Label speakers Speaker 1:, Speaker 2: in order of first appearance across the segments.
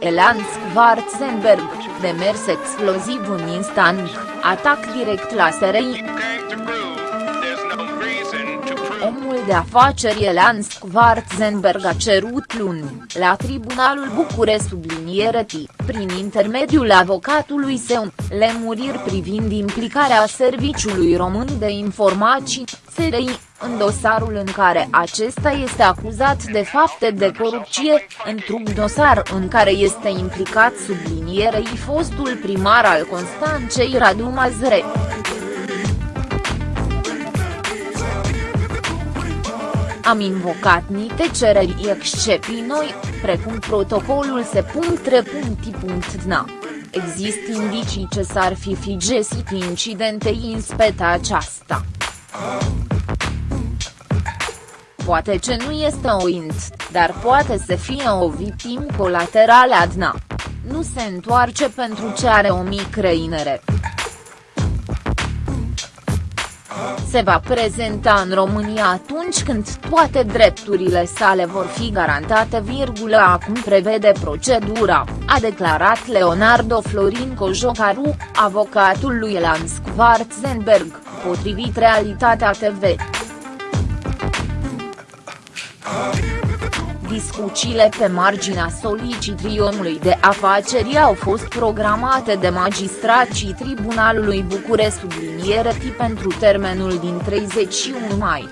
Speaker 1: Elan Schwarzenberg, demers exploziv în instant, atac direct la SRI. Omul de afaceri Elan Schwarzenberg a cerut luni, la Tribunalul Bucure subliniere T, prin intermediul avocatului său, lemuriri privind implicarea Serviciului Român de Informații, SRI, în dosarul în care acesta este acuzat de fapte de corupție, într-un dosar în care este implicat sublinierei fostul primar al Constanței Radu Mazre. Am invocat niște cereri excepții noi, precum protocolul se.re.dna. Există indicii ce s-ar fi fi găsit incidente inspeta aceasta. Poate ce nu este o int, dar poate să fie o victim colaterală adna. Nu se întoarce pentru ce are o mică inere. Se va prezenta în România atunci când toate drepturile sale vor fi garantate. Acum prevede procedura, a declarat Leonardo Florin Cojocaru, avocatul lui Elan Schwarzenberg, potrivit Realitatea TV. Discuțiile pe marginea solicitrii omului de afaceri au fost programate de magistrații Tribunalului Bucure subliniere pentru termenul din 31 mai.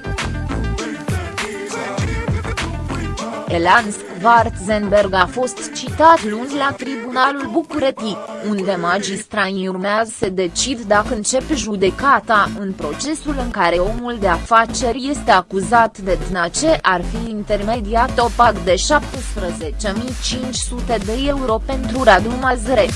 Speaker 1: Elan Schwarzenberg a fost citat luni la Tribunalul București, unde magistrai urmează să decid dacă încep judecata în procesul în care omul de afaceri este acuzat de ce ar fi intermediat o pac de 17.500 de euro pentru Radu Mazre.